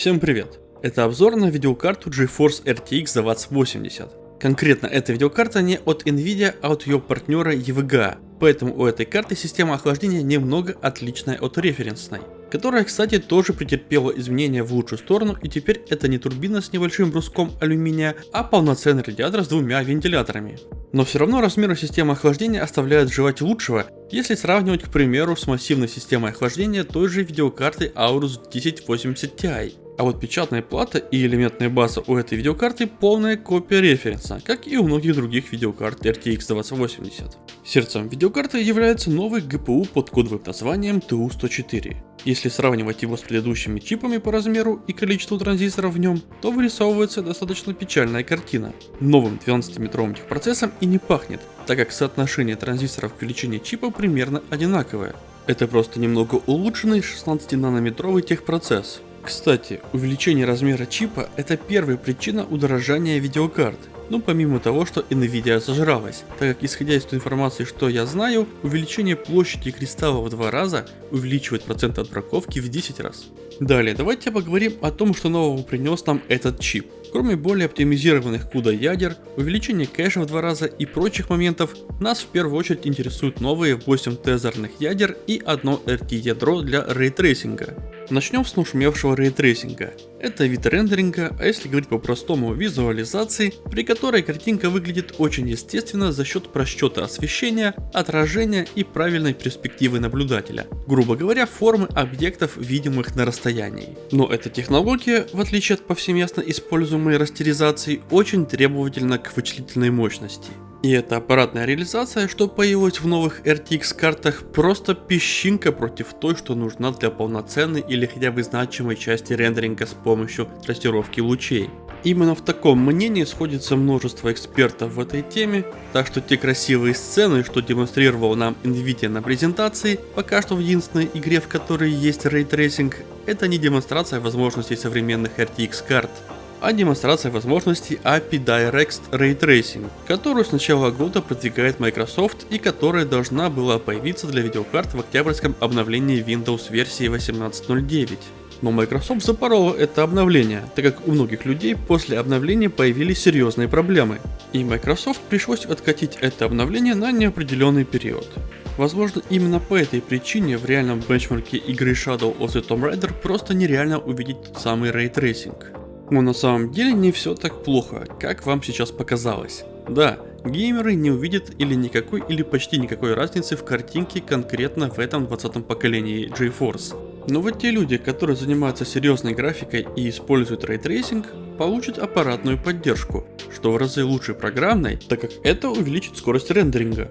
Всем привет! Это обзор на видеокарту GeForce RTX 2080. Конкретно эта видеокарта не от Nvidia, а от ее партнера EVGA, поэтому у этой карты система охлаждения немного отличная от референсной, которая, кстати, тоже претерпела изменения в лучшую сторону и теперь это не турбина с небольшим бруском алюминия, а полноценный радиатор с двумя вентиляторами. Но все равно размеры системы охлаждения оставляют желать лучшего, если сравнивать, к примеру, с массивной системой охлаждения той же видеокарты Aorus 1080 Ti. А вот печатная плата и элементная база у этой видеокарты полная копия референса, как и у многих других видеокарт RTX 2080. Сердцем видеокарты является новый GPU под кодовым названием TU104. Если сравнивать его с предыдущими чипами по размеру и количеству транзисторов в нем, то вырисовывается достаточно печальная картина. Новым 12-метровым техпроцессом и не пахнет, так как соотношение транзисторов к величине чипа примерно одинаковое. Это просто немного улучшенный 16-нанометровый техпроцесс, кстати, увеличение размера чипа это первая причина удорожания видеокарт. Ну помимо того, что Nvidia зажралась, так как исходя из той информации, что я знаю, увеличение площади кристалла в два раза увеличивает процент отбраковки в 10 раз. Далее, давайте поговорим о том, что нового принес нам этот чип. Кроме более оптимизированных CUDA ядер, увеличения кэша в два раза и прочих моментов, нас в первую очередь интересуют новые 8 тензорных ядер и одно RT ядро для рейтрейсинга. Начнем с нашумевшего рейтрейсинга. Это вид рендеринга, а если говорить по-простому визуализации, при которой картинка выглядит очень естественно за счет просчета освещения, отражения и правильной перспективы наблюдателя. Грубо говоря, формы объектов, видимых на расстоянии. Но эта технология, в отличие от повсеместно используемой растеризации, очень требовательна к вычислительной мощности. И эта аппаратная реализация, что появилась в новых RTX картах, просто песчинка против той, что нужна для полноценной или хотя бы значимой части рендеринга с помощью трассировки лучей. Именно в таком мнении сходится множество экспертов в этой теме, так что те красивые сцены, что демонстрировал нам Nvidia на презентации, пока что в единственной игре, в которой есть рейтрейсинг, это не демонстрация возможностей современных RTX карт, а демонстрация возможностей API Direct Ray Tracing, которую с начала года продвигает Microsoft и которая должна была появиться для видеокарт в октябрьском обновлении Windows версии 18.09. Но Microsoft запорола это обновление, так как у многих людей после обновления появились серьезные проблемы. И Microsoft пришлось откатить это обновление на неопределенный период. Возможно именно по этой причине в реальном бенчмарке игры Shadow of the Tomb Raider просто нереально увидеть тот самый рейтрейсинг. Но на самом деле не все так плохо, как вам сейчас показалось. Да, геймеры не увидят или никакой или почти никакой разницы в картинке конкретно в этом 20 поколении GeForce. Но вот те люди, которые занимаются серьезной графикой и используют рейтрейсинг, получат аппаратную поддержку, что в разы лучше программной, так как это увеличит скорость рендеринга.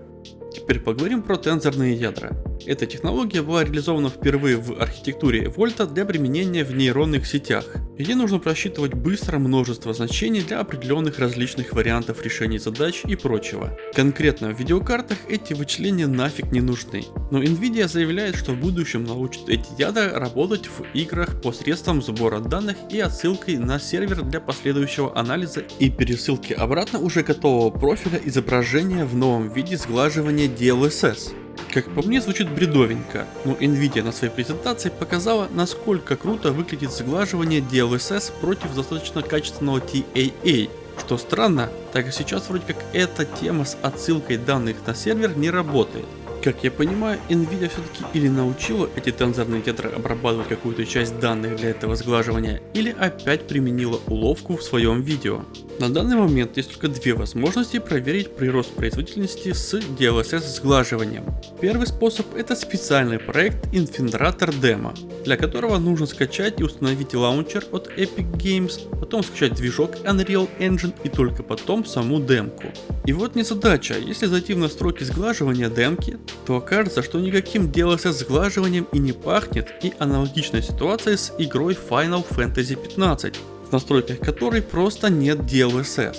Теперь поговорим про тензорные ядра. Эта технология была реализована впервые в архитектуре Volta для применения в нейронных сетях, где нужно просчитывать быстро множество значений для определенных различных вариантов решений задач и прочего. Конкретно в видеокартах эти вычисления нафиг не нужны, но Nvidia заявляет, что в будущем научит эти ядра работать в играх посредством сбора данных и отсылкой на сервер для последующего анализа и пересылки обратно уже готового профиля изображения в новом виде сглаживания DLSS. Как по мне звучит бредовенько, но Nvidia на своей презентации показала, насколько круто выглядит сглаживание DLSS против достаточно качественного TAA. Что странно, так как сейчас вроде как эта тема с отсылкой данных на сервер не работает. Как я понимаю, Nvidia все-таки или научила эти тензорные ядра обрабатывать какую-то часть данных для этого сглаживания, или опять применила уловку в своем видео. На данный момент есть только две возможности проверить прирост производительности с DLSS сглаживанием. Первый способ это специальный проект Infiltrator Demo, для которого нужно скачать и установить лаунчер от Epic Games, потом скачать движок Unreal Engine и только потом саму демку. И вот не задача, если зайти в настройки сглаживания демки, то окажется, что никаким DLSS сглаживанием и не пахнет и аналогичная ситуация с игрой Final Fantasy 15 в настройках которой просто нет DLSS.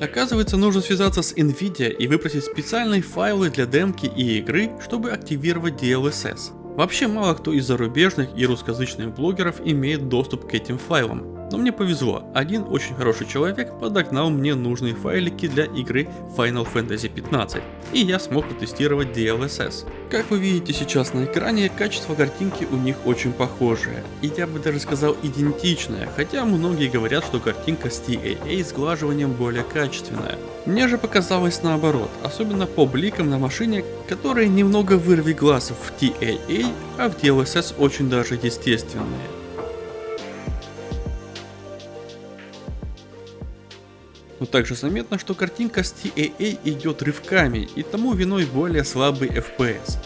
Оказывается, нужно связаться с Nvidia и выпросить специальные файлы для демки и игры, чтобы активировать DLSS. Вообще мало кто из зарубежных и русскоязычных блогеров имеет доступ к этим файлам. Но мне повезло, один очень хороший человек подогнал мне нужные файлики для игры Final Fantasy 15, и я смог протестировать DLSS. Как вы видите сейчас на экране, качество картинки у них очень похожее, и я бы даже сказал идентичное, хотя многие говорят, что картинка с TAA сглаживанием более качественная. Мне же показалось наоборот, особенно по бликам на машине, которые немного вырви глаз в TAA, а в DLSS очень даже естественные. Но также заметно, что картинка с TAA идет рывками, и тому виной более слабый FPS.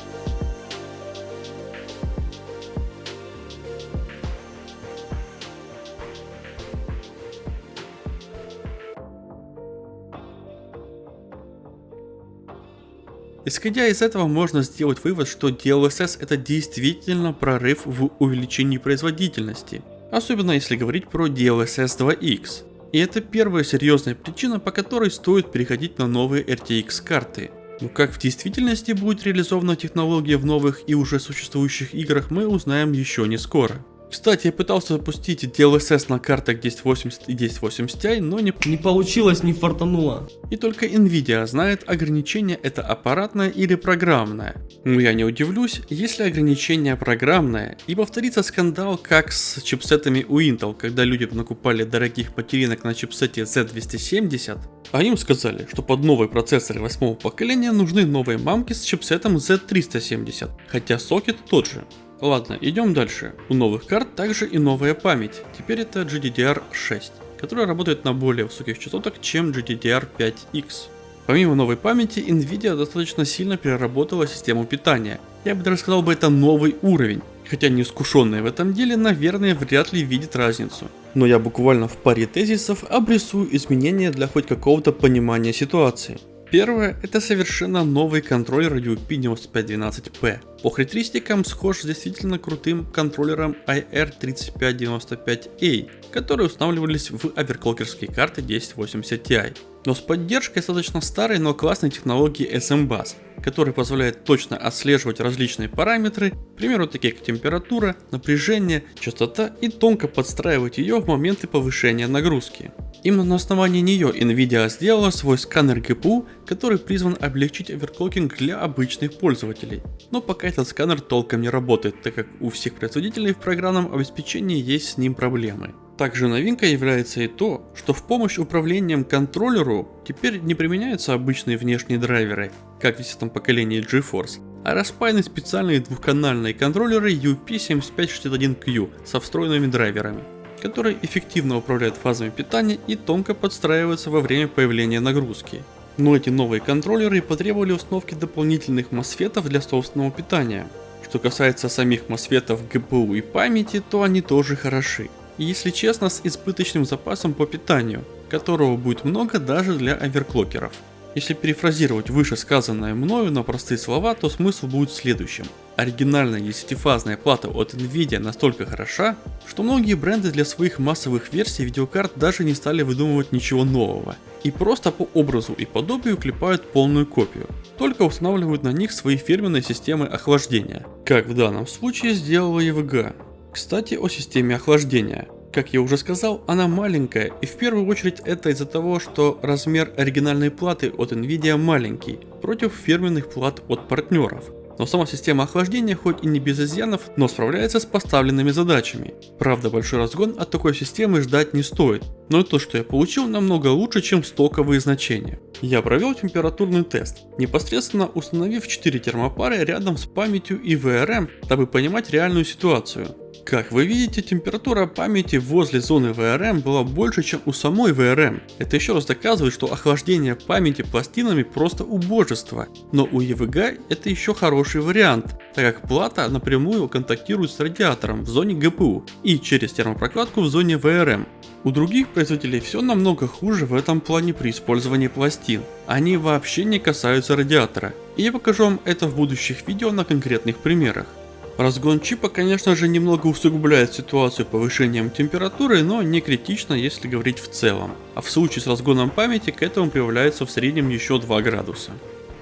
Исходя из этого можно сделать вывод, что DLSS это действительно прорыв в увеличении производительности, особенно если говорить про DLSS 2X. И это первая серьезная причина, по которой стоит переходить на новые RTX карты. Но как в действительности будет реализована технология в новых и уже существующих играх мы узнаем еще не скоро. Кстати, я пытался запустить DLSS на картах 1080 и 1080 Ti, но не... Не получилось, не фартануло. И только Nvidia знает, ограничение это аппаратное или программное. Но я не удивлюсь, если ограничение программное, и повторится скандал как с чипсетами у Intel, когда люди накупали дорогих материнок на чипсете Z270, а им сказали, что под новые процессоры восьмого поколения нужны новые мамки с чипсетом Z370, хотя сокет тот же. Ладно, идем дальше. У новых карт также и новая память. Теперь это GDDR6, которая работает на более высоких частотах, чем GDDR5X. Помимо новой памяти, Nvidia достаточно сильно переработала систему питания. Я бы даже сказал бы это новый уровень. Хотя неискушенные в этом деле, наверное, вряд ли видят разницу. Но я буквально в паре тезисов обрисую изменения для хоть какого-то понимания ситуации. Первое – это совершенно новый контроллер UP9512P. По характеристикам схож с действительно крутым контроллером IR3595A, которые устанавливались в оверклокерские карты 1080 Ti. Но с поддержкой достаточно старой, но классной технологии SMBus, которая позволяет точно отслеживать различные параметры, к примеру такие как температура, напряжение, частота и тонко подстраивать ее в моменты повышения нагрузки. Именно на основании нее Nvidia сделала свой сканер GPU, который призван облегчить оверклокинг для обычных пользователей. Но пока этот сканер толком не работает, так как у всех производителей в программном обеспечении есть с ним проблемы. Также новинкой является и то, что в помощь управлением контроллеру теперь не применяются обычные внешние драйверы, как в 10 поколении GeForce, а распаяны специальные двухканальные контроллеры UP7561Q со встроенными драйверами которые эффективно управляют фазами питания и тонко подстраиваются во время появления нагрузки. Но эти новые контроллеры потребовали установки дополнительных мосфетов для собственного питания. Что касается самих мосфетов GPU и памяти, то они тоже хороши. И если честно, с избыточным запасом по питанию, которого будет много даже для оверклокеров. Если перефразировать вышесказанное мною на простые слова, то смысл будет следующим. Оригинальная десятифазная плата от Nvidia настолько хороша, что многие бренды для своих массовых версий видеокарт даже не стали выдумывать ничего нового. И просто по образу и подобию клепают полную копию, только устанавливают на них свои фирменные системы охлаждения, как в данном случае сделала EVGA. Кстати о системе охлаждения. Как я уже сказал, она маленькая, и в первую очередь это из-за того, что размер оригинальной платы от Nvidia маленький, против фирменных плат от партнеров. Но сама система охлаждения хоть и не без изъянов, но справляется с поставленными задачами. Правда, большой разгон от такой системы ждать не стоит, но то, что я получил, намного лучше, чем стоковые значения. Я провел температурный тест, непосредственно установив 4 термопары рядом с памятью и VRM, дабы понимать реальную ситуацию. Как вы видите, температура памяти возле зоны VRM была больше, чем у самой VRM. Это еще раз доказывает, что охлаждение памяти пластинами просто убожество. Но у EVGA это еще хороший вариант, так как плата напрямую контактирует с радиатором в зоне GPU и через термопрокладку в зоне VRM. У других производителей все намного хуже в этом плане при использовании пластин. Они вообще не касаются радиатора. И я покажу вам это в будущих видео на конкретных примерах. Разгон чипа, конечно же, немного усугубляет ситуацию повышением температуры, но не критично, если говорить в целом. А в случае с разгоном памяти к этому прибавляется в среднем еще 2 градуса.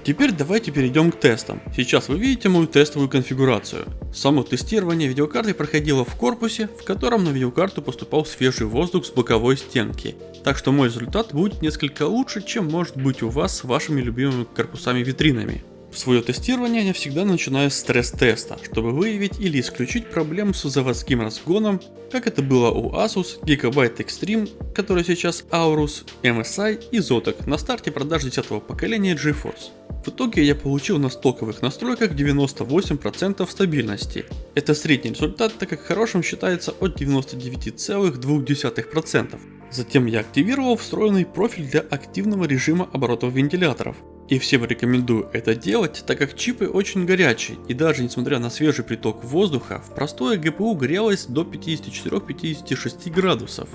Теперь давайте перейдем к тестам. Сейчас вы видите мою тестовую конфигурацию. Само тестирование видеокарты проходило в корпусе, в котором на видеокарту поступал свежий воздух с боковой стенки. Так что мой результат будет несколько лучше, чем может быть у вас с вашими любимыми корпусами-витринами. Свое тестирование я всегда начинаю с стресс-теста, чтобы выявить или исключить проблему с заводским разгоном, как это было у Asus, Gigabyte Extreme, который сейчас Aorus, MSI и Zotac на старте продаж 10 поколения GeForce. В итоге я получил на стоковых настройках 98% стабильности. Это средний результат, так как хорошим считается от 99,2%. Затем я активировал встроенный профиль для активного режима оборотов вентиляторов. И всем рекомендую это делать, так как чипы очень горячие, и даже несмотря на свежий приток воздуха, в простое GPU грелось до 54-56 градусов.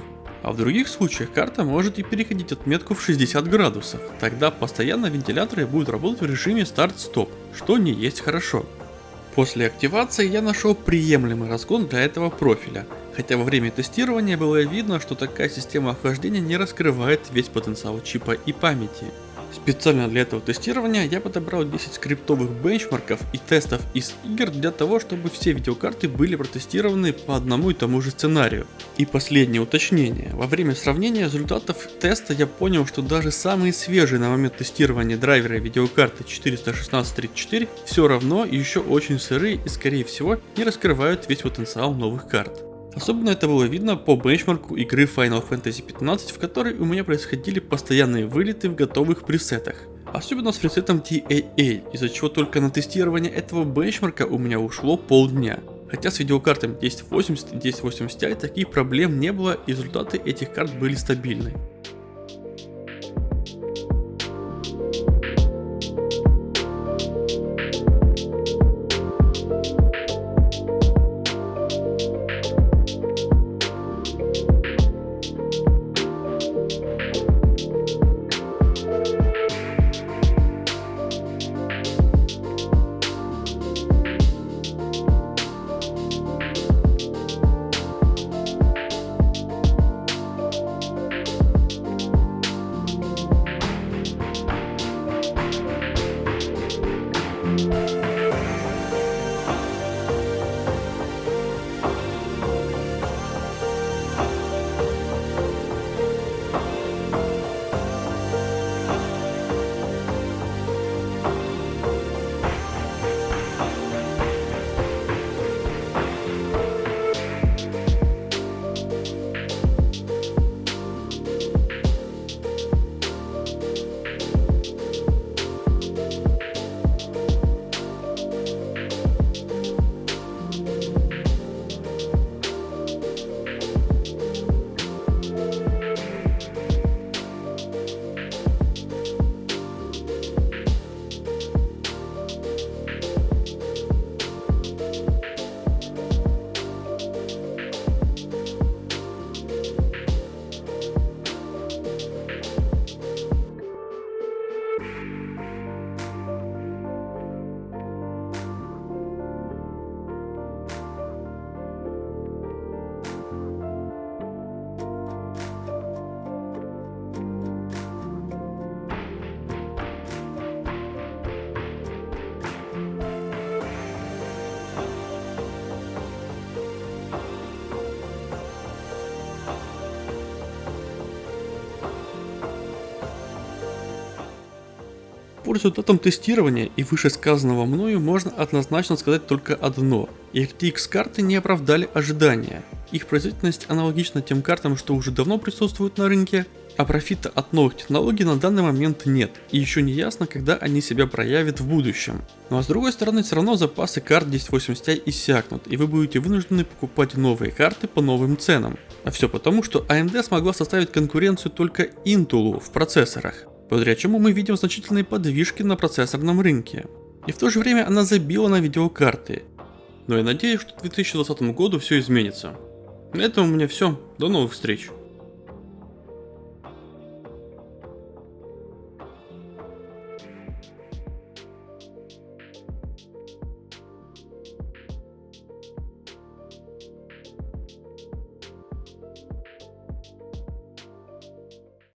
А в других случаях карта может и переходить отметку в 60 градусов, тогда постоянно вентиляторы будут работать в режиме старт-стоп, что не есть хорошо. После активации я нашел приемлемый разгон для этого профиля, хотя во время тестирования было видно, что такая система охлаждения не раскрывает весь потенциал чипа и памяти. Специально для этого тестирования я подобрал 10 скриптовых бенчмарков и тестов из игр для того, чтобы все видеокарты были протестированы по одному и тому же сценарию. И последнее уточнение. Во время сравнения результатов теста я понял, что даже самые свежие на момент тестирования драйверы видеокарты 416-34 все равно еще очень сырые и скорее всего не раскрывают весь потенциал новых карт. Особенно это было видно по бенчмарку игры Final Fantasy 15, в которой у меня происходили постоянные вылеты в готовых пресетах. Особенно с пресетом TAA, из-за чего только на тестирование этого бенчмарка у меня ушло полдня. Хотя с видеокартами 1080 и 1080 Ti таких проблем не было и результаты этих карт были стабильны. По результатам тестирования и вышесказанного мною можно однозначно сказать только одно. RTX карты не оправдали ожидания. Их производительность аналогична тем картам, что уже давно присутствуют на рынке, а профита от новых технологий на данный момент нет, и еще не ясно, когда они себя проявят в будущем. Ну а с другой стороны, все равно запасы карт 1080 Ti иссякнут, и вы будете вынуждены покупать новые карты по новым ценам. А все потому, что AMD смогла составить конкуренцию только Intel в процессорах благодаря чему мы видим значительные подвижки на процессорном рынке. И в то же время она забила на видеокарты. Но я надеюсь, что к 2020 году все изменится. На этом у меня все. До новых встреч.